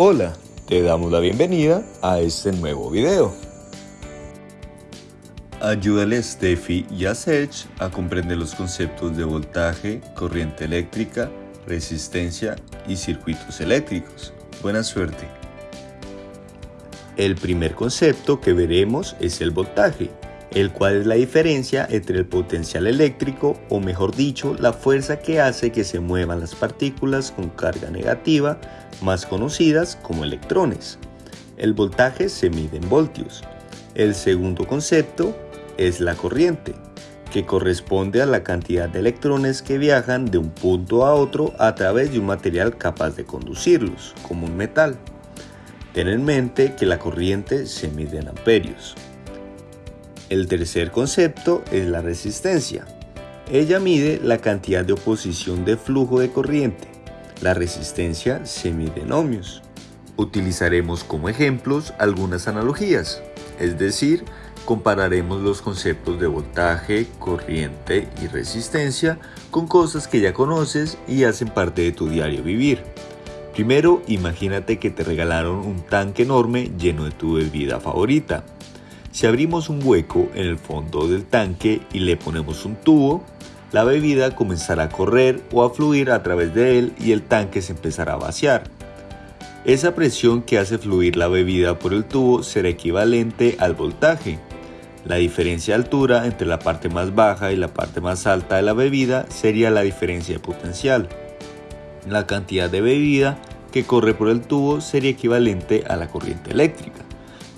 Hola, te damos la bienvenida a este nuevo video. Ayúdale a Steffi y a Serge a comprender los conceptos de voltaje, corriente eléctrica, resistencia y circuitos eléctricos. Buena suerte. El primer concepto que veremos es el voltaje, el cual es la diferencia entre el potencial eléctrico o mejor dicho la fuerza que hace que se muevan las partículas con carga negativa, más conocidas como electrones. El voltaje se mide en voltios. El segundo concepto es la corriente, que corresponde a la cantidad de electrones que viajan de un punto a otro a través de un material capaz de conducirlos, como un metal. Ten en mente que la corriente se mide en amperios. El tercer concepto es la resistencia. Ella mide la cantidad de oposición de flujo de corriente. La resistencia se mide en ohmios. Utilizaremos como ejemplos algunas analogías, es decir, compararemos los conceptos de voltaje, corriente y resistencia con cosas que ya conoces y hacen parte de tu diario vivir. Primero, imagínate que te regalaron un tanque enorme lleno de tu bebida favorita. Si abrimos un hueco en el fondo del tanque y le ponemos un tubo, la bebida comenzará a correr o a fluir a través de él y el tanque se empezará a vaciar. Esa presión que hace fluir la bebida por el tubo será equivalente al voltaje. La diferencia de altura entre la parte más baja y la parte más alta de la bebida sería la diferencia de potencial. La cantidad de bebida que corre por el tubo sería equivalente a la corriente eléctrica.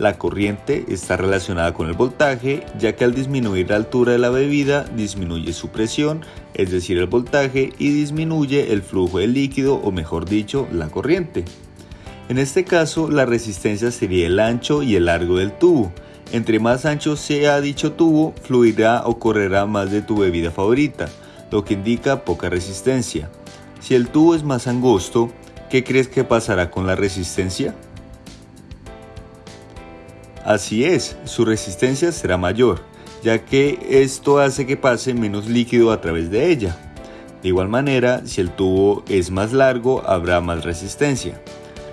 La corriente está relacionada con el voltaje, ya que al disminuir la altura de la bebida disminuye su presión, es decir, el voltaje, y disminuye el flujo de líquido, o mejor dicho, la corriente. En este caso, la resistencia sería el ancho y el largo del tubo. Entre más ancho sea dicho tubo, fluirá o correrá más de tu bebida favorita, lo que indica poca resistencia. Si el tubo es más angosto, ¿qué crees que pasará con la resistencia? Así es, su resistencia será mayor, ya que esto hace que pase menos líquido a través de ella. De igual manera, si el tubo es más largo, habrá más resistencia.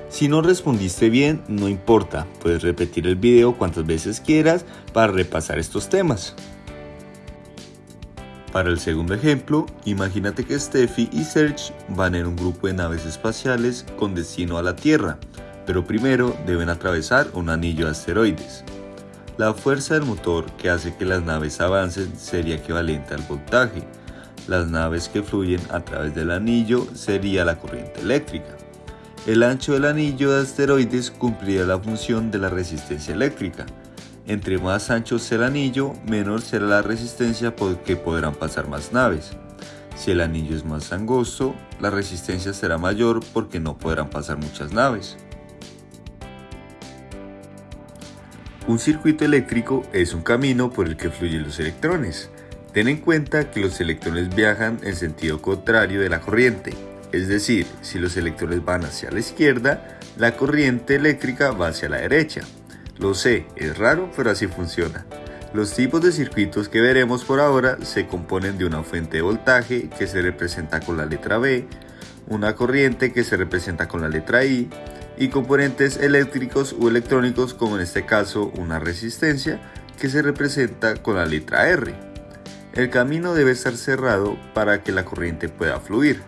Si no respondiste bien, no importa, puedes repetir el video cuantas veces quieras para repasar estos temas. Para el segundo ejemplo, imagínate que Steffi y Serge van en un grupo de naves espaciales con destino a la Tierra pero primero deben atravesar un anillo de asteroides. La fuerza del motor que hace que las naves avancen sería equivalente al voltaje. Las naves que fluyen a través del anillo sería la corriente eléctrica. El ancho del anillo de asteroides cumplirá la función de la resistencia eléctrica. Entre más ancho sea el anillo, menor será la resistencia porque podrán pasar más naves. Si el anillo es más angosto, la resistencia será mayor porque no podrán pasar muchas naves. Un circuito eléctrico es un camino por el que fluyen los electrones. Ten en cuenta que los electrones viajan en sentido contrario de la corriente, es decir, si los electrones van hacia la izquierda, la corriente eléctrica va hacia la derecha. Lo sé, es raro, pero así funciona. Los tipos de circuitos que veremos por ahora se componen de una fuente de voltaje que se representa con la letra B, una corriente que se representa con la letra I, y componentes eléctricos o electrónicos como en este caso una resistencia que se representa con la letra R. El camino debe estar cerrado para que la corriente pueda fluir.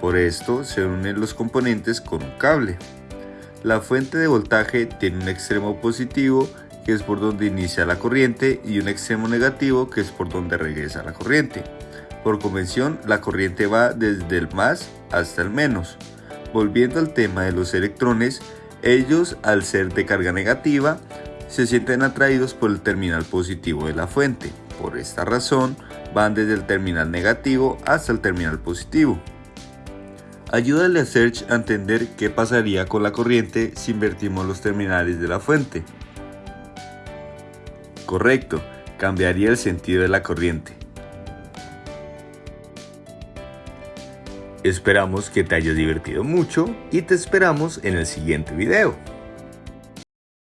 Por esto se unen los componentes con un cable. La fuente de voltaje tiene un extremo positivo que es por donde inicia la corriente y un extremo negativo que es por donde regresa la corriente. Por convención la corriente va desde el más hasta el menos. Volviendo al tema de los electrones, ellos al ser de carga negativa se sienten atraídos por el terminal positivo de la fuente. Por esta razón van desde el terminal negativo hasta el terminal positivo. Ayúdale a Serge a entender qué pasaría con la corriente si invertimos los terminales de la fuente. Correcto, cambiaría el sentido de la corriente. Esperamos que te hayas divertido mucho y te esperamos en el siguiente video.